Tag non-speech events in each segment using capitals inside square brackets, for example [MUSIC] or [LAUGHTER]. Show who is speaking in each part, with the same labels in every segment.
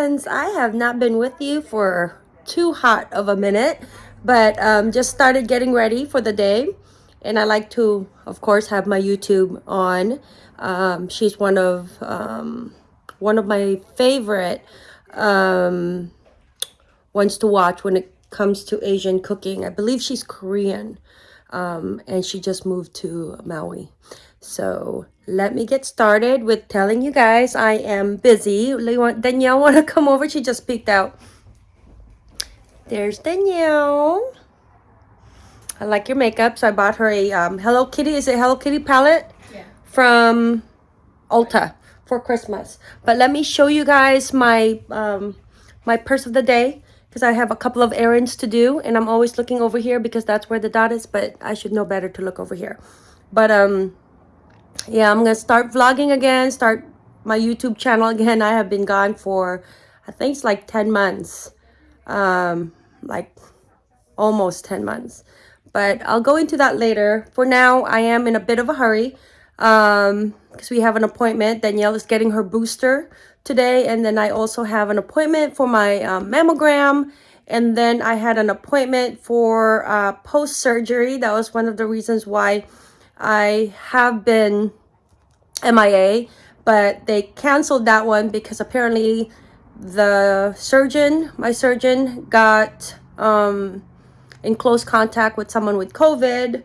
Speaker 1: friends, I have not been with you for too hot of a minute, but um, just started getting ready for the day. And I like to, of course, have my YouTube on. Um, she's one of um, one of my favorite um, ones to watch when it comes to Asian cooking. I believe she's Korean um, and she just moved to Maui. So let me get started with telling you guys I am busy. Danielle want to [LAUGHS] come over? She just peeked out. There's Danielle. I like your makeup, so I bought her a um, Hello Kitty. Is it Hello Kitty palette? Yeah. From Ulta for Christmas. But let me show you guys my um, my purse of the day because I have a couple of errands to do and I'm always looking over here because that's where the dot is but I should know better to look over here but um yeah I'm gonna start vlogging again start my YouTube channel again. I have been gone for I think it's like 10 months. Um like almost 10 months. But I'll go into that later. For now I am in a bit of a hurry um because we have an appointment. Danielle is getting her booster today and then I also have an appointment for my um, mammogram. And then I had an appointment for uh, post-surgery. That was one of the reasons why I have been MIA, but they canceled that one because apparently the surgeon, my surgeon, got um, in close contact with someone with COVID.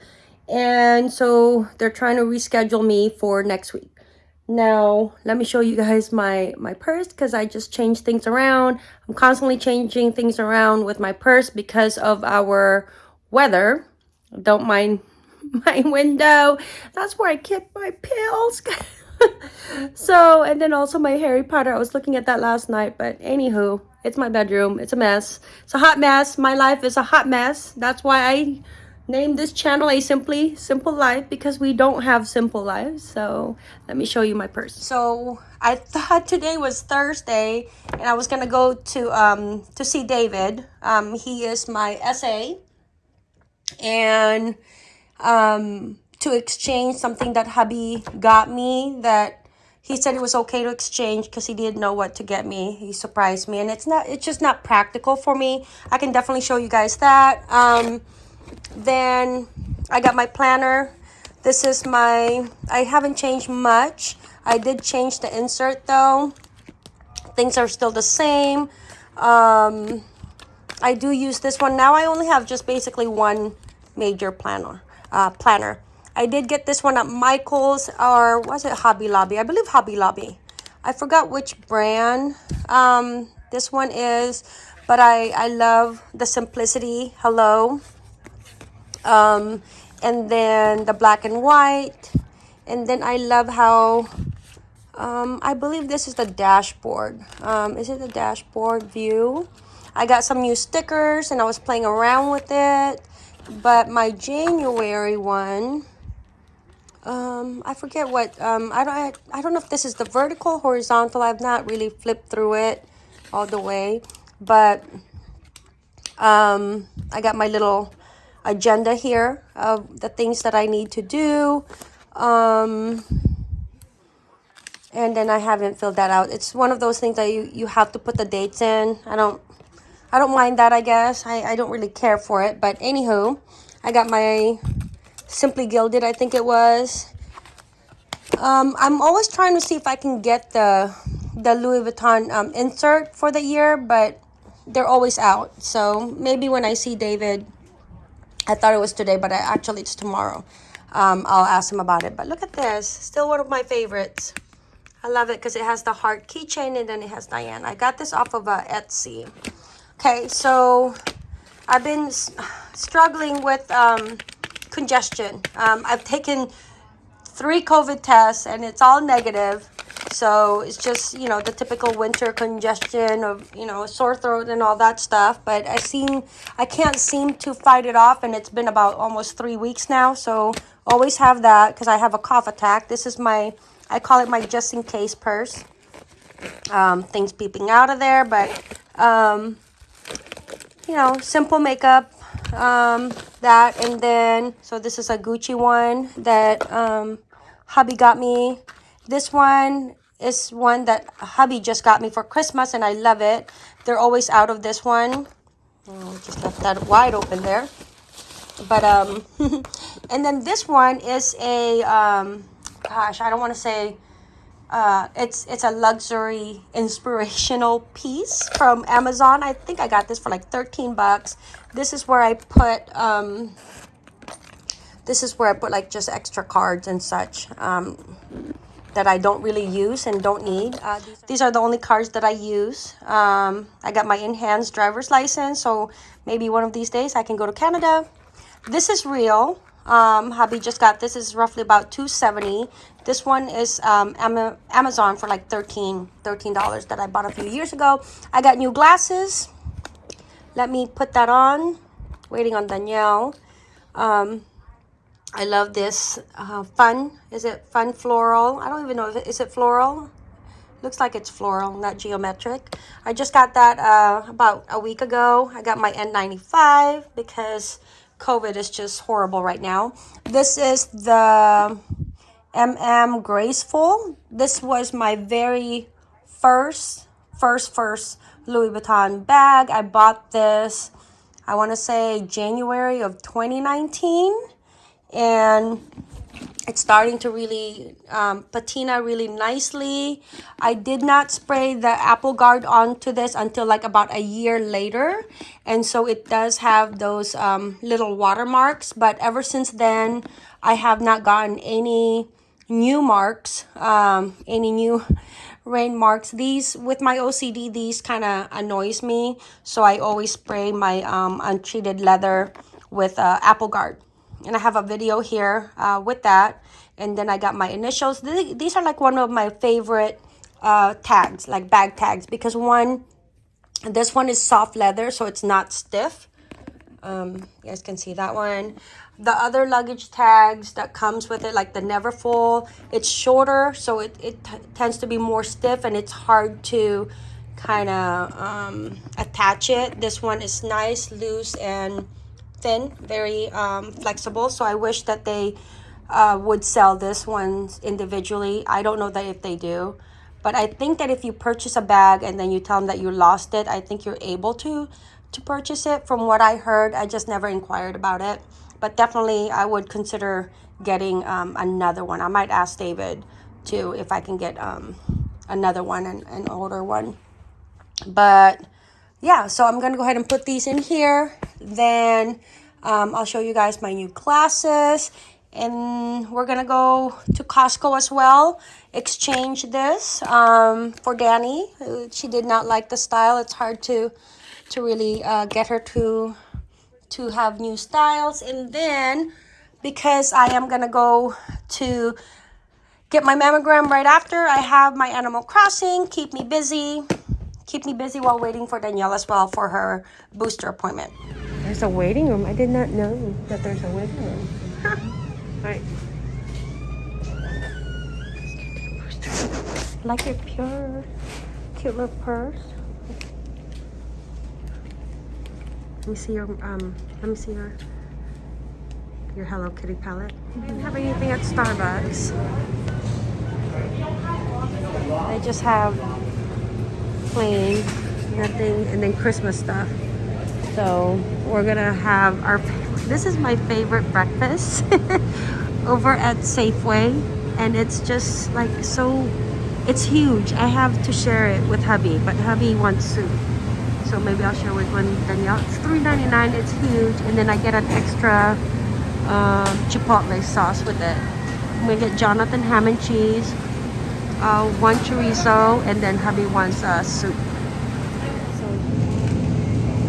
Speaker 1: And so they're trying to reschedule me for next week. Now, let me show you guys my, my purse because I just changed things around. I'm constantly changing things around with my purse because of our weather. Don't mind [LAUGHS] my window. That's where I keep my pills. [LAUGHS] so, and then also my Harry Potter. I was looking at that last night, but anywho, it's my bedroom. It's a mess. It's a hot mess. My life is a hot mess. That's why I name this channel a simply simple life because we don't have simple lives so let me show you my purse so i thought today was thursday and i was gonna go to um to see david um he is my sa and um to exchange something that hubby got me that he said it was okay to exchange because he didn't know what to get me he surprised me and it's not it's just not practical for me i can definitely show you guys that um then I got my planner. This is my, I haven't changed much. I did change the insert though. Things are still the same. Um, I do use this one. Now I only have just basically one major planner. Uh, planner. I did get this one at Michael's or was it Hobby Lobby? I believe Hobby Lobby. I forgot which brand um, this one is, but I, I love the simplicity. Hello um, and then the black and white and then I love how um, I believe this is the dashboard um, is it the dashboard view I got some new stickers and I was playing around with it but my January one um, I forget what um, I don't I, I don't know if this is the vertical horizontal I've not really flipped through it all the way but um, I got my little agenda here of the things that I need to do. Um, and then I haven't filled that out. It's one of those things that you, you have to put the dates in. I don't I don't mind that, I guess. I, I don't really care for it. But anywho, I got my Simply Gilded, I think it was. Um, I'm always trying to see if I can get the the Louis Vuitton um, insert for the year, but they're always out. So maybe when I see David I thought it was today, but I, actually it's tomorrow. Um, I'll ask him about it. But look at this. Still one of my favorites. I love it because it has the heart keychain and then it has Diane. I got this off of uh, Etsy. Okay, so I've been struggling with um, congestion. Um, I've taken three COVID tests and it's all negative. So it's just, you know, the typical winter congestion of, you know, sore throat and all that stuff. But I seem, I can't seem to fight it off. And it's been about almost three weeks now. So always have that because I have a cough attack. This is my, I call it my just in case purse. Um, things peeping out of there. But, um, you know, simple makeup. Um, that and then, so this is a Gucci one that um, hubby got me. This one is one that hubby just got me for Christmas and I love it. They're always out of this one. Oh, just left that wide open there. But, um, [LAUGHS] and then this one is a, um, gosh, I don't want to say, uh, it's, it's a luxury inspirational piece from Amazon. I think I got this for like 13 bucks. This is where I put, um, this is where I put like just extra cards and such. Um, that I don't really use and don't need. Uh, these are the only cards that I use. Um, I got my enhanced driver's license, so maybe one of these days I can go to Canada. This is real. Um, hubby just got this is roughly about 270 this one is um, Amazon for like 13 $13 that I bought a few years ago. I got new glasses. Let me put that on. Waiting on Danielle. Um, I love this uh, fun. Is it fun floral? I don't even know. If it, is it floral? Looks like it's floral, not geometric. I just got that uh, about a week ago. I got my N95 because COVID is just horrible right now. This is the MM Graceful. This was my very first, first, first Louis Vuitton bag. I bought this, I want to say January of 2019 and it's starting to really um, patina really nicely. I did not spray the apple guard onto this until like about a year later. And so it does have those um, little watermarks. But ever since then, I have not gotten any new marks, um, any new [LAUGHS] rain marks. These, with my OCD, these kind of annoys me. So I always spray my um, untreated leather with uh, apple guard and I have a video here uh, with that. And then I got my initials. These are like one of my favorite uh, tags, like bag tags, because one, this one is soft leather, so it's not stiff. Um, you guys can see that one. The other luggage tags that comes with it, like the Neverfull, it's shorter, so it, it tends to be more stiff and it's hard to kind of um, attach it. This one is nice, loose, and thin, very um, flexible. So I wish that they uh, would sell this one individually. I don't know that if they do. But I think that if you purchase a bag and then you tell them that you lost it, I think you're able to to purchase it. From what I heard, I just never inquired about it. But definitely, I would consider getting um, another one. I might ask David too if I can get um, another one, and an older one. But yeah, so I'm going to go ahead and put these in here. Then um, I'll show you guys my new classes. And we're going to go to Costco as well. Exchange this um, for Danny. She did not like the style. It's hard to to really uh, get her to to have new styles. And then because I am going to go to get my mammogram right after, I have my Animal Crossing. Keep me busy keep me busy while waiting for Danielle as well for her booster appointment. There's a waiting room. I did not know that there's a waiting room. [LAUGHS] Huh. Right. Like your pure, cute little purse. Let me see your um. Let me see your your Hello Kitty palette. We didn't have anything at Starbucks. They just have plain, nothing, and then Christmas stuff. So we're gonna have our, this is my favorite breakfast [LAUGHS] over at Safeway. And it's just like so, it's huge. I have to share it with hubby, but hubby wants soup. So maybe I'll share with one Danielle. It's $3.99, it's huge. And then I get an extra um, chipotle sauce with it. I'm gonna get Jonathan ham and cheese, uh, one chorizo, and then hubby wants uh, soup.
Speaker 2: So,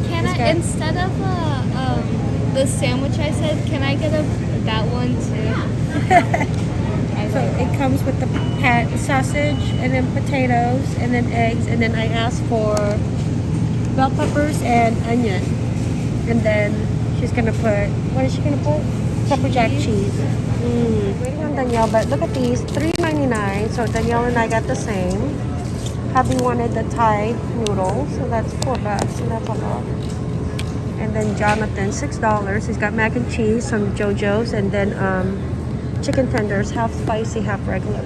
Speaker 2: can I, instead of uh, um, the sandwich I said, can I get a that one too? [LAUGHS]
Speaker 1: so it comes with the pat sausage, and then potatoes, and then eggs, and then I asked for bell peppers and onion. And then she's gonna put, what is she gonna put? Pepper jack cheese. Mm. Waiting on Danielle, but look at these, $3.99. So Danielle and I got the same. Hubby wanted the Thai noodles, so that's four bucks, so that's a lot. And then Jonathan, six dollars. He's got mac and cheese, some JoJo's, and then um, chicken tenders, half spicy, half regular.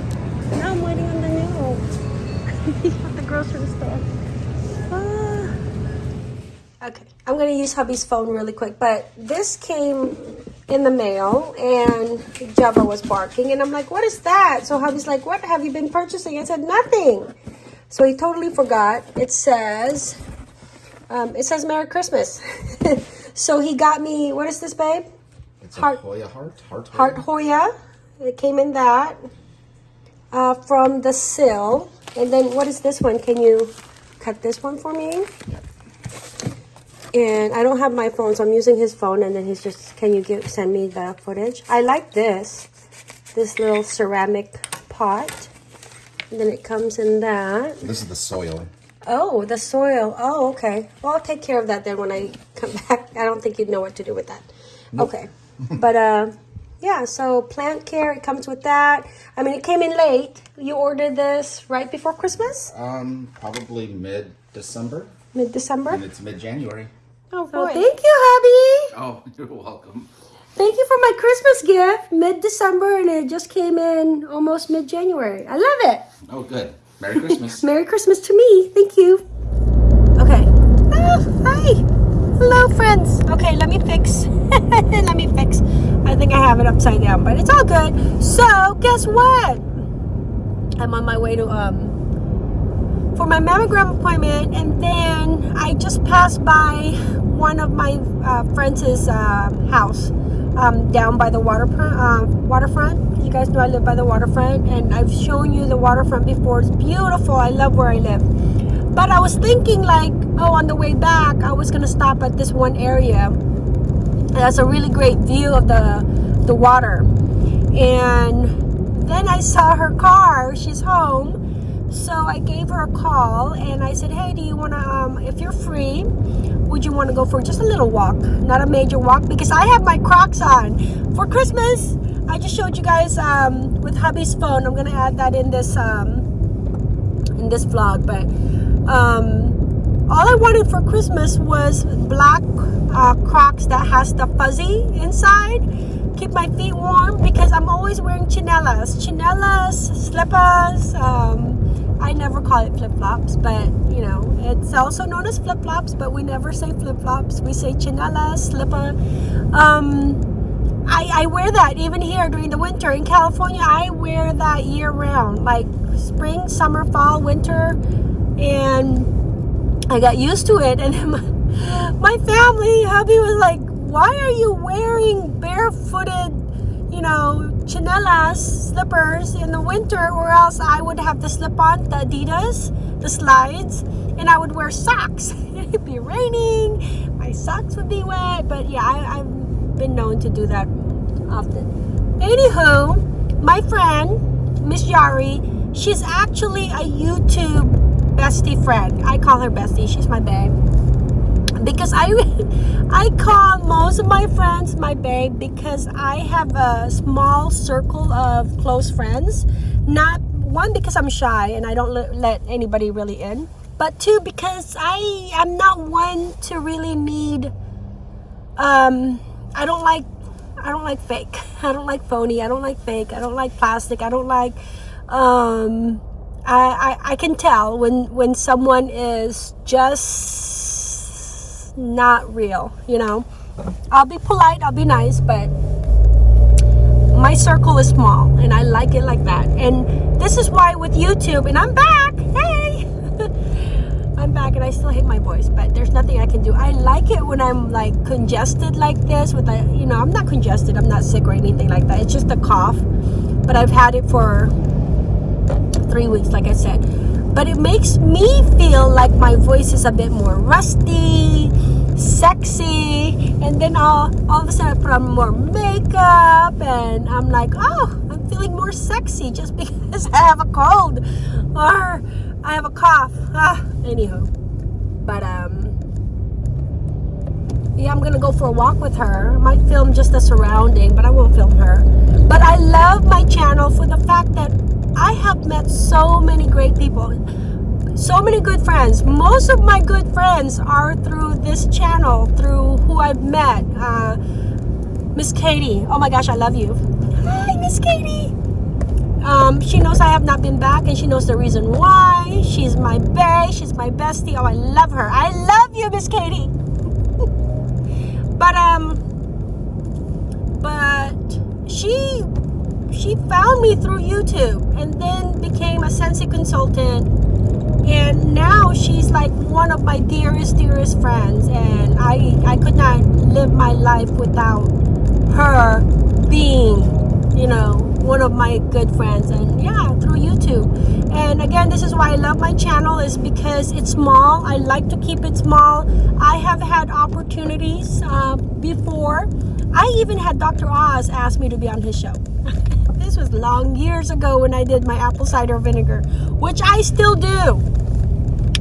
Speaker 1: Now I'm waiting on Danielle. [LAUGHS]
Speaker 3: at the grocery store. Ah. Okay, I'm gonna use hubby's phone really quick, but this came in the mail and Java was barking and I'm like, what is that? So hubby's like, what have you been purchasing? I said, nothing. So he totally forgot. It says, um, it says Merry Christmas. [LAUGHS] so he got me, what is this, babe?
Speaker 4: It's
Speaker 3: Heart-
Speaker 4: a Hoya heart. Heart Hoya.
Speaker 3: Heart Hoya. It came in that uh, from the sill. And then what is this one? Can you cut this one for me?
Speaker 4: Yeah.
Speaker 3: And I don't have my phone, so I'm using his phone. And then he's just, can you give send me the footage? I like this, this little ceramic pot. And then it comes in that.
Speaker 4: This is the soil.
Speaker 3: Oh, the soil. Oh, okay. Well, I'll take care of that then when I come [LAUGHS] back. I don't think you'd know what to do with that. Okay. but uh yeah, so plant care, it comes with that. I mean, it came in late. You ordered this right before Christmas?
Speaker 4: Um, probably mid December,
Speaker 3: Mid-December?
Speaker 4: and it's mid January.
Speaker 2: Oh
Speaker 3: So thank you, hubby.
Speaker 4: Oh, [LAUGHS] you're welcome.
Speaker 3: Thank you for my Christmas gift. Mid-December and it just came in almost mid-January. I love it.
Speaker 4: Oh, good. Merry Christmas. [LAUGHS]
Speaker 3: Merry Christmas to me. Thank you. Okay. Ah, hi. Hello, friends. Okay, let me fix. [LAUGHS] let me fix. I think I have it upside down, but it's all good. So, guess what? I'm on my way to um for my mammogram appointment, and then I just passed by one of my uh, friends' uh, house um, down by the waterfront. Uh, waterfront. You guys know I live by the waterfront, and I've shown you the waterfront before. It's beautiful. I love where I live. But I was thinking, like, oh, on the way back, I was gonna stop at this one area. It has a really great view of the the water, and then I saw her car. She's home. So I gave her a call and I said, hey, do you want to, um, if you're free, would you want to go for just a little walk? Not a major walk because I have my Crocs on. For Christmas, I just showed you guys um, with hubby's phone. I'm going to add that in this, um, in this vlog. But um, all I wanted for Christmas was black uh, Crocs that has the fuzzy inside. Keep my feet warm because I'm always wearing chinelas. Chinelas, slippers, um, I never call it flip-flops, but you know, it's also known as flip-flops, but we never say flip-flops. We say chinela, slipper. Um, I, I wear that even here during the winter. In California, I wear that year round, like spring, summer, fall, winter, and I got used to it. [LAUGHS] And my, my family, hubby was like, why are you wearing barefooted, you know, chinelas, slippers in the winter, or else I would have to slip on the Adidas, the slides, and I would wear socks. [LAUGHS] It'd be raining, my socks would be wet, but yeah, I, I've been known to do that often. Anywho, my friend, Miss Yari, she's actually a YouTube bestie friend. I call her bestie, she's my babe because I [LAUGHS] I call most of my friends my babe because I have a small circle of close friends. Not one because I'm shy and I don't let, anybody really in, but two because I am not one to really need. Um, I don't like I don't like fake. [LAUGHS] I don't like phony. I don't like fake. I don't like plastic. I don't like. Um, I, I I can tell when when someone is just not real. You know, I'll be polite. I'll be nice, but my circle is small, and I like it like that. And this is why with YouTube, and I'm back. Hey. [LAUGHS] I'm back and I still hate my voice, but there's nothing I can do. I like it when I'm like congested like this with a, you know, I'm not congested, I'm not sick or anything like that. It's just a cough, but I've had it for three weeks, like I said. But it makes me feel like my voice is a bit more rusty, sexy, and then all, all of a sudden I put on more makeup and I'm like, oh, I'm feeling more sexy just [LAUGHS] because I have a cold or I have a cough. Ah, anywho. But, um, yeah, I'm gonna go for a walk with her. I might film just the surrounding, but I won't film her. But I love my channel for the fact that I have met so many great people. So many good friends. Most of my good friends are through this channel, through who I've met. Uh, Miss Katie. Oh my gosh, I love you. Hi, Miss Katie. Um, she knows I have not been back and she knows the reason why. She's my bae. She's my bestie. Oh, I love her. I love you, Miss Katie. [LAUGHS] but, um, but she, she found me through YouTube and then became a Scentsy consultant. And now she's like one of my dearest, dearest friends. And I, I could not live my life without her being, you know, one of my good friends. And yeah through youtube. And again this is why i love my channel is because it's small. I like to keep it small. I have had opportunities uh, before. I even had dr oz ask me to be on his show. [LAUGHS] This was long years ago when i did my apple cider vinegar which i still do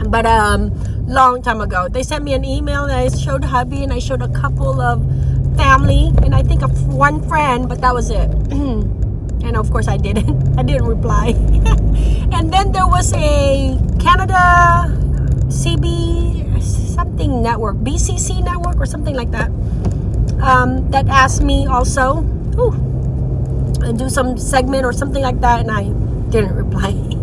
Speaker 3: but um long time ago. They sent me an email and i showed hubby and i showed a couple of family and i think of one friend but that was it. [CLEARS THROAT] And of course I didn't. [LAUGHS] I didn't reply. [LAUGHS] And then there was a Canada CB something network BCC network or something like that um, that asked me also ooh, do some segment or something like that and I didn't reply [LAUGHS]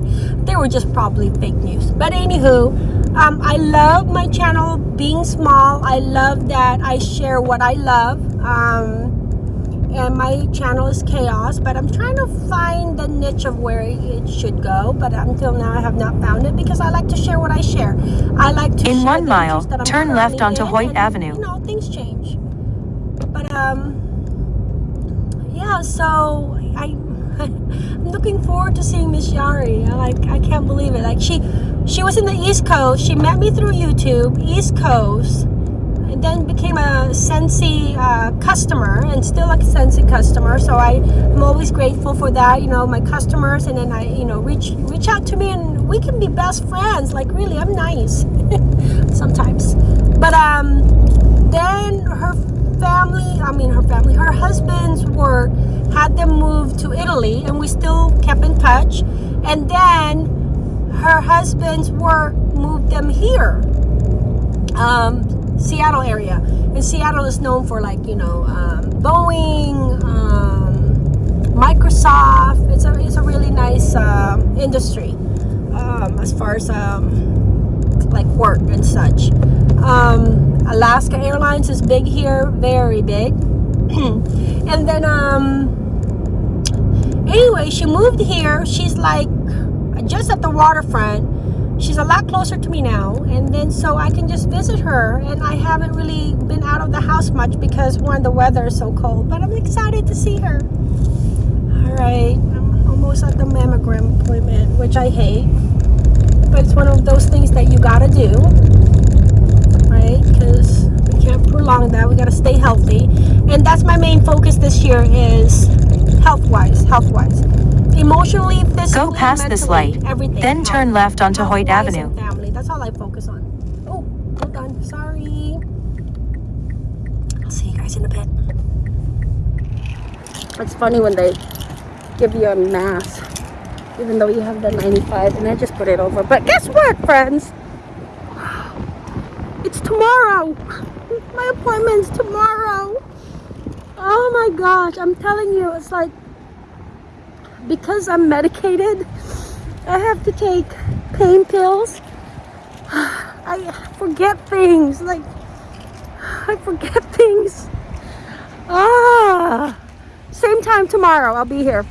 Speaker 3: they were just probably fake news. But anywho um, I love my channel being small. I love that I share what I love um, and my channel is chaos but i'm trying to find the niche of where it should go but until now i have not found it because i like to share what i share. I like to
Speaker 5: in
Speaker 3: share
Speaker 5: one mile turn left onto hoyt
Speaker 3: and,
Speaker 5: avenue.
Speaker 3: you know things change. But um yeah so i [LAUGHS] i'm looking forward to seeing miss yari I like i can't believe it like she she was in the east coast she met me through youtube east coast and then became a Scentsy uh, customer and still a Scentsy customer. So I am always grateful for that, you know, my customers and then I, you know, reach reach out to me and we can be best friends. Like really, I'm nice [LAUGHS] sometimes. But um, then her family, I mean her family, her husband's work had them move to Italy and we still kept in touch. And then her husband's work moved them here. Um, Seattle area. And Seattle is known for like, you know, um, Boeing, um, Microsoft. It's a, it's a really nice uh, industry um, as far as um, like work and such. Um, Alaska Airlines is big here, very big. [CLEARS THROAT] and then, um, anyway, she moved here. She's like just at the waterfront. She's a lot closer to me now. And then so I can just visit her. And I haven't really been out of the house much because one the weather is so cold but I'm excited to see her. All right. I'm almost at the mammogram appointment which I hate. But it's one of those things that you gotta do because we can't prolong that we gotta stay healthy and that's my main focus this year is health wise health wise emotionally, physically,
Speaker 5: Go past this light,
Speaker 3: everything.
Speaker 5: then turn left onto Hoyt Avenue.
Speaker 3: Family. That's all I focus on. Oh, hold on. Sorry. I'll see you guys in a bit. It's funny when they give you a mask, even though you have the 95, and I just put it over. But guess what, friends? Tomorrow. My appointment's tomorrow. Oh my gosh, I'm telling you, it's like because I'm medicated, I have to take pain pills. [SIGHS] I forget things. Like, [SIGHS] I forget [LAUGHS] things. Ah, same time tomorrow. I'll be here.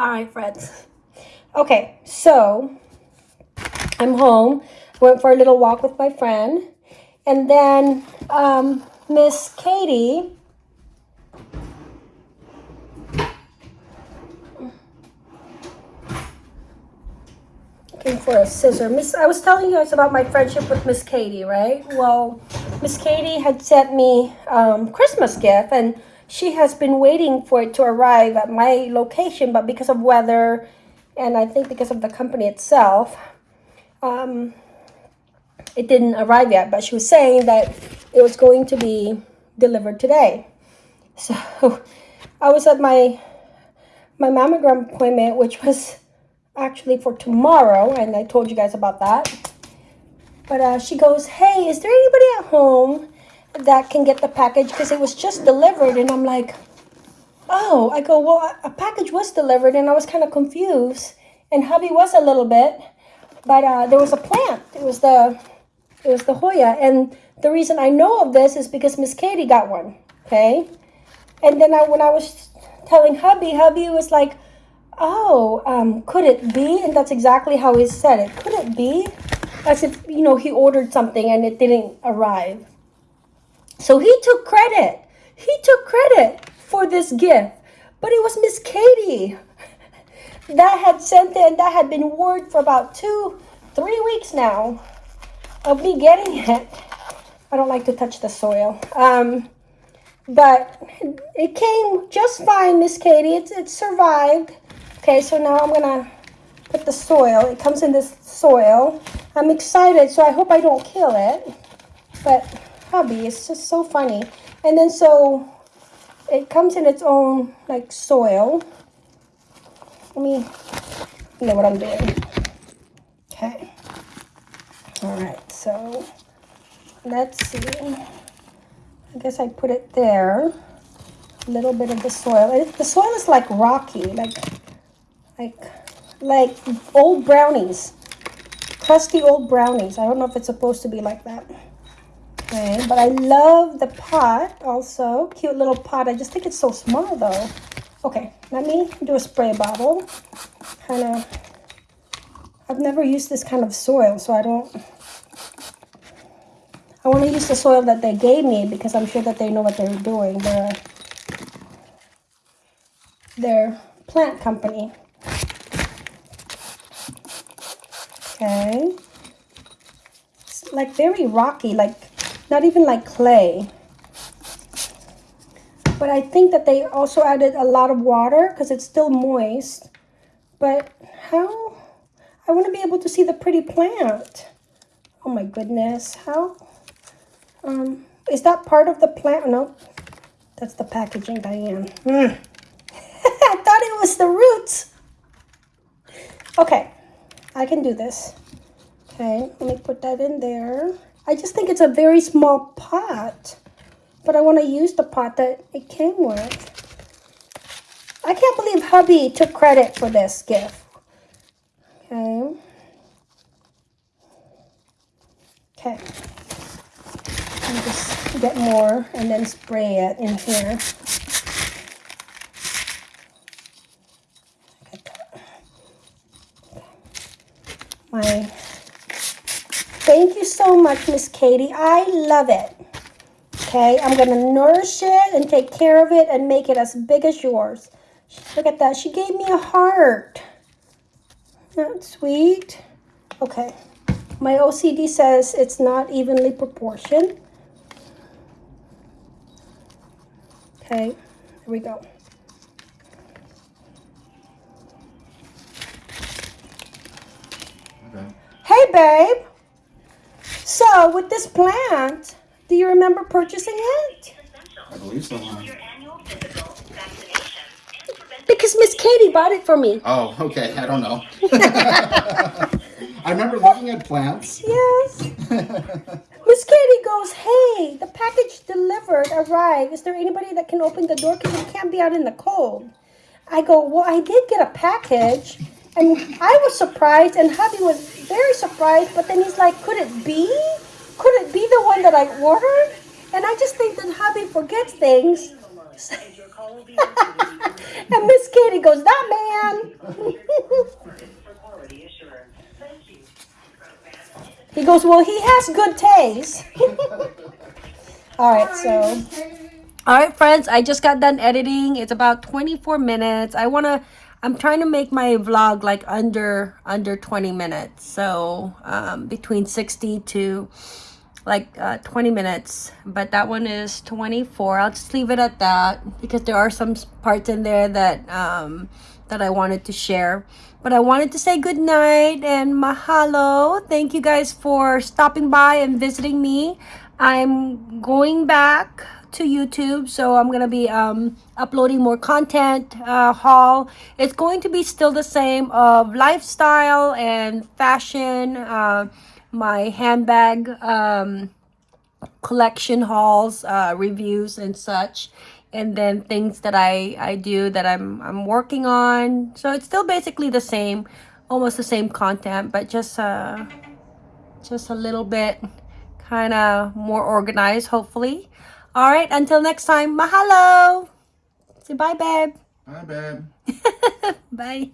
Speaker 3: All right, friends. Okay, so I'm home. Went for a little walk with my friend. And then um, Miss Katie looking for a scissor. Miss, I was telling you guys about my friendship with Miss Katie, right? Well, Miss Katie had sent me um, Christmas gift, and she has been waiting for it to arrive at my location, but because of weather, and I think because of the company itself, um, it didn't arrive yet, but she was saying that it was going to be delivered today. [LAUGHS] So I was at my my mammogram appointment, which was actually for tomorrow, and I told you guys about that. But uh, she goes, "Hey, is there anybody at home that can get the package? Because it was just delivered." And I'm like, "Oh," I go, "Well, a package was delivered," and I was kind of confused. And hubby was a little bit, but uh, there was a plant. It was the it was the Hoya, and the reason I know of this is because Miss Katie got one. Okay, and then I, when I was telling hubby, hubby was like, "Oh, um, could it be?" And that's exactly how he said it. Could it be? As if you know he ordered something and it didn't arrive. So he took credit. He took credit for this gift, but it was Miss Katie that had sent it, and that had been word for about two, three weeks now of me getting it. I don't like to touch the soil. Um, but it came just fine, Miss Katie. It, it survived. Okay, so now I'm gonna put the soil. It comes in this soil. I'm excited, so I hope I don't kill it. But hubby, it's just so funny. And then so it comes in its own like soil. Let me you know what I'm doing. Okay. All right, so let's see. I guess I put it there. A little bit of the soil. It, the soil is like rocky, like like like old brownies, crusty old brownies. I don't know if it's supposed to be like that. Okay, but I love the pot also. Cute little pot. I just think it's so small though. Okay, let me do a spray bottle. Kind of, I've never used this kind of soil, so I don't, I want to use the soil that they gave me because I'm sure that they know what they're doing. They're, they're plant company. Okay. It's like very rocky, like not even like clay. But I think that they also added a lot of water because it's still moist. But how? I want to be able to see the pretty plant. Oh my goodness. How? Um, is that part of the plant? No, that's the packaging, Diane. Mm. [LAUGHS] I thought it was the roots. Okay, I can do this. Okay, let me put that in there. I just think it's a very small pot. But I want to use the pot that it came with. I can't believe hubby took credit for this gift. Okay. Okay. Just get more and then spray it in here. My thank you so much, Miss Katie. I love it. Okay, I'm going to nourish it and take care of it and make it as big as yours. Look at that. She gave me a heart. Not sweet. Okay. My OCD says it's not evenly proportioned. Okay, here we go.
Speaker 4: Okay.
Speaker 3: Hey, babe. So, with this plant, do you remember purchasing it?
Speaker 4: I believe so.
Speaker 3: Because Miss Katie bought it for me.
Speaker 4: Oh, okay. I don't know. [LAUGHS] I remember looking at plants.
Speaker 3: Yes. [LAUGHS] Miss Katie goes, hey, the package delivered arrived. Is there anybody that can open the door? Because it can't be out in the cold. I go, well, I did get a package. And I was surprised, and hubby was very surprised. But then he's like, could it be? Could it be the one that I ordered? And I just think that hubby forgets things. [LAUGHS] and Miss Katie goes, that man. [LAUGHS] he goes, well, he has good taste. [LAUGHS] All right, so. All right, friends, I just got done editing. It's about 24 minutes. I want to I'm trying to make my vlog like under under 20 minutes. So, um, between 60 to
Speaker 1: like uh, 20 minutes. But that one is 24 i'll just leave it at that because there are some parts in there that um that i wanted to share. But i wanted to say good night and mahalo. Thank you guys for stopping by and visiting me. I'm going back to youtube so i'm gonna be um uploading more content uh haul it's going to be still the same of lifestyle and fashion uh my handbag um collection hauls, uh, reviews and such, and then things that I I do that I'm I'm working on. So it's still basically the same, almost the same content, but just uh just a little bit kind of more organized, hopefully. All right, until next time, mahalo. Say bye, babe.
Speaker 4: Bye, babe. [LAUGHS]
Speaker 1: Bye.